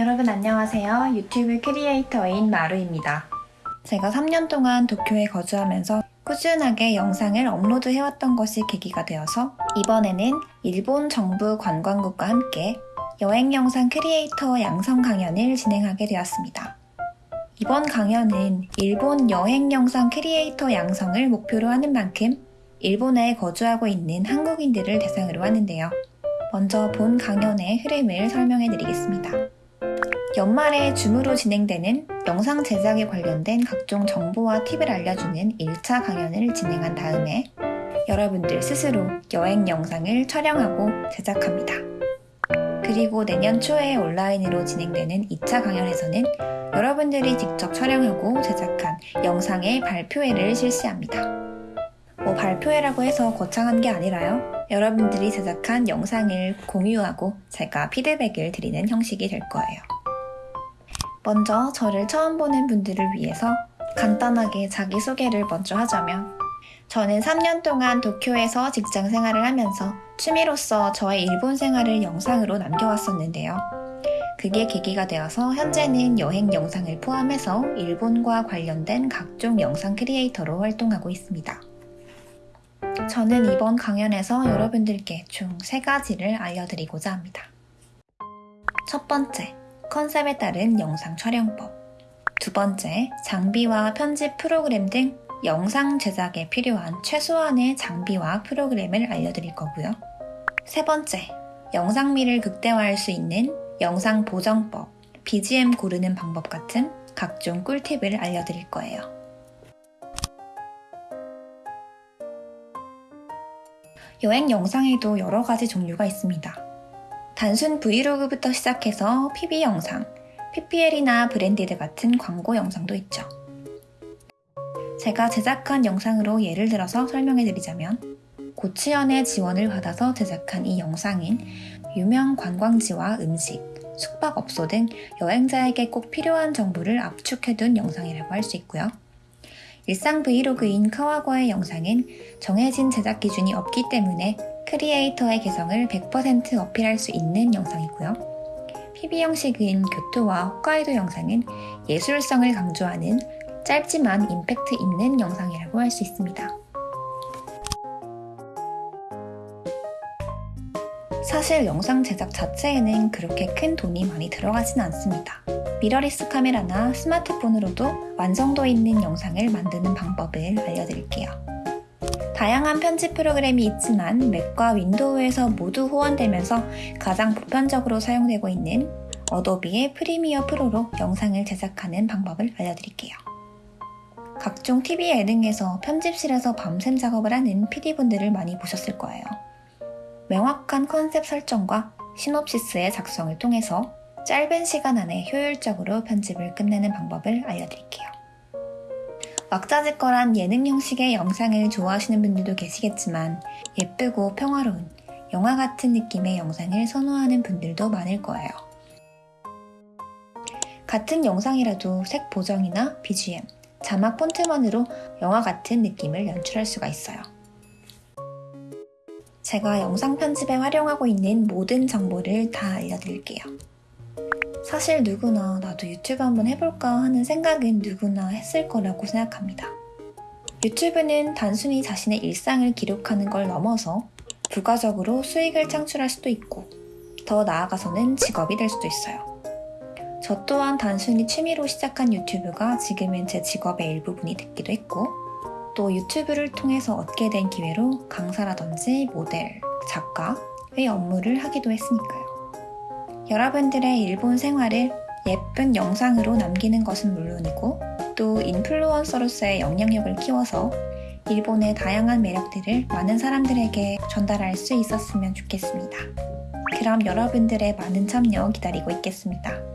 여러분 안녕하세요. 유튜브 크리에이터인 마루입니다. 제가 3년 동안 도쿄에 거주하면서 꾸준하게 영상을 업로드해왔던 것이 계기가 되어서 이번에는 일본 정부 관광국과 함께 여행 영상 크리에이터 양성 강연을 진행하게 되었습니다. 이번 강연은 일본 여행 영상 크리에이터 양성을 목표로 하는 만큼 일본에 거주하고 있는 한국인들을 대상으로 하는데요. 먼저 본 강연의 흐름을 설명해 드리겠습니다. 연말에 줌으로 진행되는 영상 제작에 관련된 각종 정보와 팁을 알려주는 1차 강연을 진행한 다음에 여러분들 스스로 여행 영상을 촬영하고 제작합니다. 그리고 내년 초에 온라인으로 진행되는 2차 강연에서는 여러분들이 직접 촬영하고 제작한 영상의 발표회를 실시합니다. 뭐 발표회라고 해서 거창한 게 아니라요. 여러분들이 제작한 영상을 공유하고 제가 피드백을 드리는 형식이 될 거예요. 먼저 저를 처음 보는 분들을 위해서 간단하게 자기소개를 먼저 하자면 저는 3년 동안 도쿄에서 직장 생활을 하면서 취미로서 저의 일본 생활을 영상으로 남겨왔었는데요. 그게 계기가 되어서 현재는 여행 영상을 포함해서 일본과 관련된 각종 영상 크리에이터로 활동하고 있습니다. 저는 이번 강연에서 여러분들께 총 세 가지를 알려드리고자 합니다. 첫 번째, 컨셉에 따른 영상 촬영법. 두 번째, 장비와 편집 프로그램 등 영상 제작에 필요한 최소한의 장비와 프로그램을 알려드릴 거고요. 세 번째, 영상미를 극대화할 수 있는 영상 보정법, BGM 고르는 방법 같은 각종 꿀팁을 알려드릴 거예요. 여행 영상에도 여러 가지 종류가 있습니다. 단순 브이로그부터 시작해서 PB 영상, PPL이나 브랜디드 같은 광고 영상도 있죠. 제가 제작한 영상으로 예를 들어서 설명해 드리자면 고치연의 지원을 받아서 제작한 이 영상인 유명 관광지와 음식, 숙박업소 등 여행자에게 꼭 필요한 정보를 압축해둔 영상이라고 할 수 있고요. 일상 브이로그인 카와고에 영상은 정해진 제작 기준이 없기 때문에 크리에이터의 개성을 100% 어필할 수 있는 영상이고요. PV 형식인 교토와 홋카이도 영상은 예술성을 강조하는 짧지만 임팩트 있는 영상이라고 할 수 있습니다. 사실 영상 제작 자체에는 그렇게 큰 돈이 많이 들어가진 않습니다. 미러리스 카메라나 스마트폰으로도 완성도 있는 영상을 만드는 방법을 알려드릴게요. 다양한 편집 프로그램이 있지만 맥과 윈도우에서 모두 호환되면서 가장 보편적으로 사용되고 있는 어도비의 프리미어 프로로 영상을 제작하는 방법을 알려드릴게요. 각종 TV 예능에서 편집실에서 밤샘 작업을 하는 PD분들을 많이 보셨을 거예요. 명확한 컨셉 설정과 시놉시스의 작성을 통해서 짧은 시간 안에 효율적으로 편집을 끝내는 방법을 알려드릴게요. 왁자지껄한 예능 형식의 영상을 좋아하시는 분들도 계시겠지만 예쁘고 평화로운 영화 같은 느낌의 영상을 선호하는 분들도 많을 거예요. 같은 영상이라도 색 보정이나 BGM, 자막 폰트만으로 영화 같은 느낌을 연출할 수가 있어요. 제가 영상 편집에 활용하고 있는 모든 정보를 다 알려드릴게요. 사실 누구나 나도 유튜브 한번 해볼까 하는 생각은 누구나 했을 거라고 생각합니다. 유튜브는 단순히 자신의 일상을 기록하는 걸 넘어서 부가적으로 수익을 창출할 수도 있고 더 나아가서는 직업이 될 수도 있어요. 저 또한 단순히 취미로 시작한 유튜브가 지금은 제 직업의 일부분이 됐기도 했고 또 유튜브를 통해서 얻게 된 기회로 강사라든지 모델, 작가의 업무를 하기도 했으니까요. 여러분들의 일본 생활을 예쁜 영상으로 남기는 것은 물론이고 또 인플루언서로서의 영향력을 키워서 일본의 다양한 매력들을 많은 사람들에게 전달할 수 있었으면 좋겠습니다. 그럼 여러분들의 많은 참여 기다리고 있겠습니다.